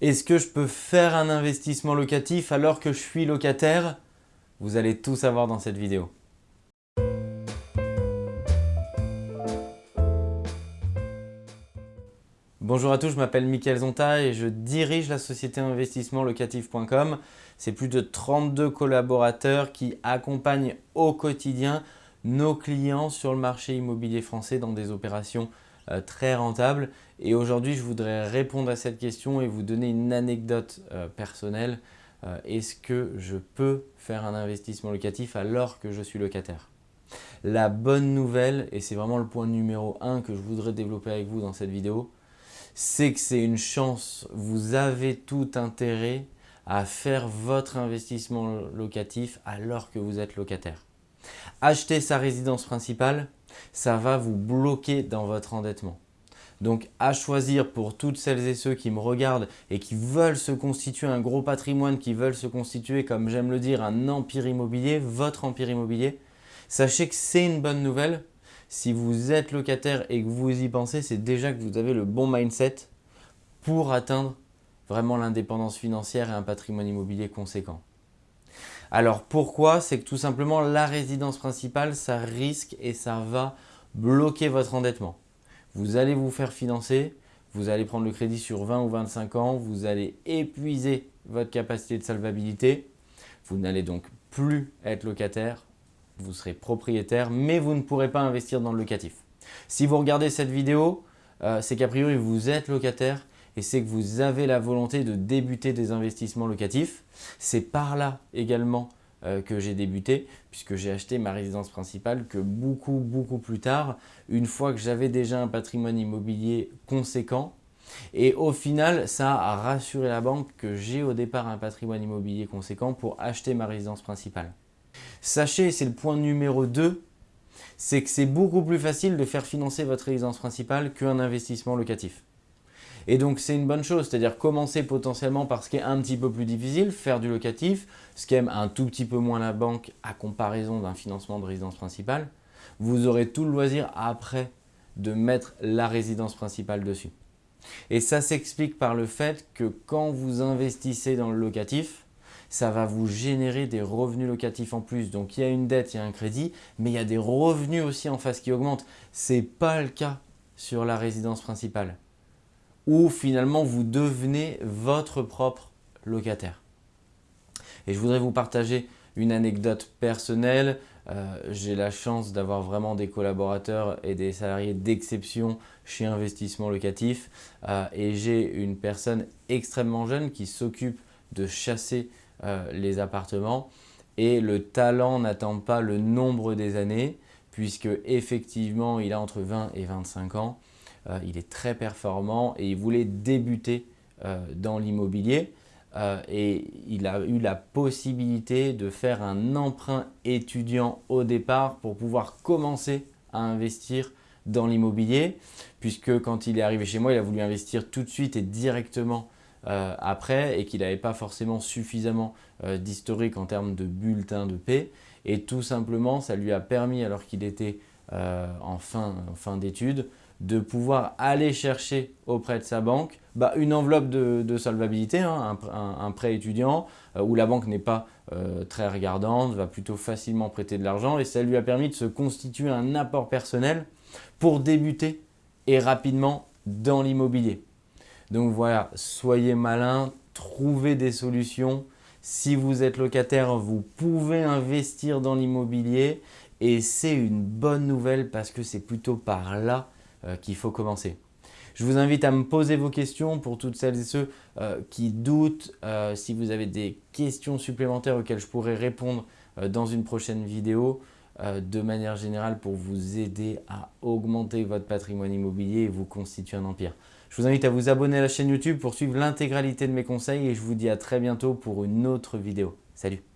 Est-ce que je peux faire un investissement locatif alors que je suis locataire? Vous allez tout savoir dans cette vidéo. Bonjour à tous, je m'appelle Mickaël Zonta et je dirige la société investissementlocatif.com. C'est plus de 32 collaborateurs qui accompagnent au quotidien nos clients sur le marché immobilier français dans des opérations euh, très rentable. Et aujourd'hui, je voudrais répondre à cette question et vous donner une anecdote euh, personnelle. Euh, est-ce que je peux faire un investissement locatif alors que je suis locataire? La bonne nouvelle, et c'est vraiment le point numéro un que je voudrais développer avec vous dans cette vidéo, c'est que c'est une chance. Vous avez tout intérêt à faire votre investissement locatif alors que vous êtes locataire. Acheter sa résidence principale, ça va vous bloquer dans votre endettement. Donc à choisir pour toutes celles et ceux qui me regardent et qui veulent se constituer un gros patrimoine, qui veulent se constituer, comme j'aime le dire, un empire immobilier, votre empire immobilier, sachez que c'est une bonne nouvelle. Si vous êtes locataire et que vous y pensez, c'est déjà que vous avez le bon mindset pour atteindre vraiment l'indépendance financière et un patrimoine immobilier conséquent. Alors pourquoi? C'est que tout simplement la résidence principale, ça risque et ça va bloquer votre endettement. Vous allez vous faire financer, vous allez prendre le crédit sur 20 ou 25 ans, vous allez épuiser votre capacité de salvabilité, vous n'allez donc plus être locataire, vous serez propriétaire, mais vous ne pourrez pas investir dans le locatif. Si vous regardez cette vidéo, euh, c'est qu'a priori vous êtes locataire et c'est que vous avez la volonté de débuter des investissements locatifs. C'est par là également euh, que j'ai débuté puisque j'ai acheté ma résidence principale que beaucoup, beaucoup plus tard, une fois que j'avais déjà un patrimoine immobilier conséquent. Et au final, ça a rassuré la banque que j'ai au départ un patrimoine immobilier conséquent pour acheter ma résidence principale. Sachez, c'est le point numéro 2, c'est que c'est beaucoup plus facile de faire financer votre résidence principale qu'un investissement locatif. Et donc, c'est une bonne chose, c'est-à-dire commencer potentiellement par ce qui est un petit peu plus difficile, faire du locatif, ce qui aime un tout petit peu moins la banque à comparaison d'un financement de résidence principale. Vous aurez tout le loisir après de mettre la résidence principale dessus. Et ça s'explique par le fait que quand vous investissez dans le locatif, ça va vous générer des revenus locatifs en plus. Donc, il y a une dette, il y a un crédit, mais il y a des revenus aussi en face qui augmentent. Ce n'est pas le cas sur la résidence principale où finalement vous devenez votre propre locataire. Et je voudrais vous partager une anecdote personnelle. Euh, j'ai la chance d'avoir vraiment des collaborateurs et des salariés d'exception chez Investissement Locatif euh, et j'ai une personne extrêmement jeune qui s'occupe de chasser euh, les appartements et le talent n'attend pas le nombre des années puisque effectivement il a entre 20 et 25 ans il est très performant et il voulait débuter euh, dans l'immobilier. Euh, et il a eu la possibilité de faire un emprunt étudiant au départ pour pouvoir commencer à investir dans l'immobilier puisque quand il est arrivé chez moi, il a voulu investir tout de suite et directement après et qu'il n'avait pas forcément suffisamment d'historique en termes de bulletin de paix et tout simplement ça lui a permis alors qu'il était en fin, en fin d'études de pouvoir aller chercher auprès de sa banque bah, une enveloppe de, solvabilité, hein, un, prêt étudiant euh, où la banque n'est pas euh, très regardante, va plutôt facilement prêter de l'argent et ça lui a permis de se constituer un apport personnel pour débuter et rapidement dans l'immobilier. Donc voilà, soyez malin, trouvez des solutions. Si vous êtes locataire, vous pouvez investir dans l'immobilier et c'est une bonne nouvelle parce que c'est plutôt par là qu'il faut commencer. Je vous invite à me poser vos questions pour toutes celles et ceux euh, qui doutent. Euh, si vous avez des questions supplémentaires auxquelles je pourrais répondre dans une prochaine vidéo, de manière générale pour vous aider à augmenter votre patrimoine immobilier et vous constituer un empire. Je vous invite à vous abonner à la chaîne YouTube pour suivre l'intégralité de mes conseils et je vous dis à très bientôt pour une autre vidéo. Salut